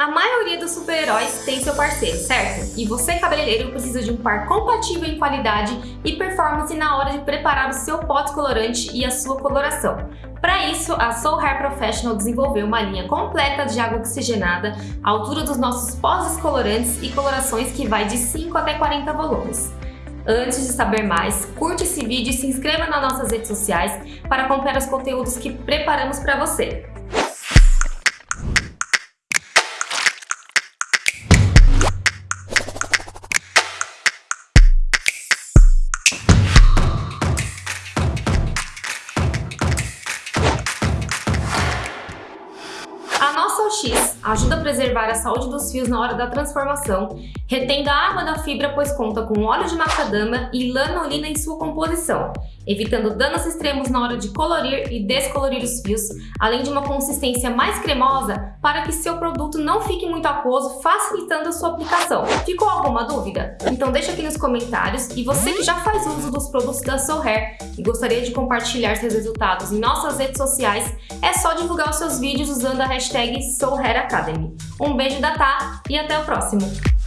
A maioria dos super-heróis tem seu parceiro, certo? E você, cabeleireiro, precisa de um par compatível em qualidade e performance na hora de preparar o seu pó descolorante e a sua coloração. Para isso, a Soul Hair Professional desenvolveu uma linha completa de água oxigenada à altura dos nossos pós descolorantes e colorações que vai de 5 até 40 volumes. Antes de saber mais, curte esse vídeo e se inscreva nas nossas redes sociais para acompanhar os conteúdos que preparamos para você. A nossa OX ajuda a preservar a saúde dos fios na hora da transformação, retendo a água da fibra pois conta com óleo de macadama e lanolina em sua composição, evitando danos extremos na hora de colorir e descolorir os fios, além de uma consistência mais cremosa para que seu produto não fique muito aquoso, facilitando a sua aplicação. Ficou alguma dúvida? Então deixa aqui nos comentários e você que já faz uso dos produtos da Soul Hair e gostaria de compartilhar seus resultados em nossas redes sociais, é só divulgar os seus vídeos usando a hashtag Soul Hair Academy. Um beijo da Tá e até o próximo!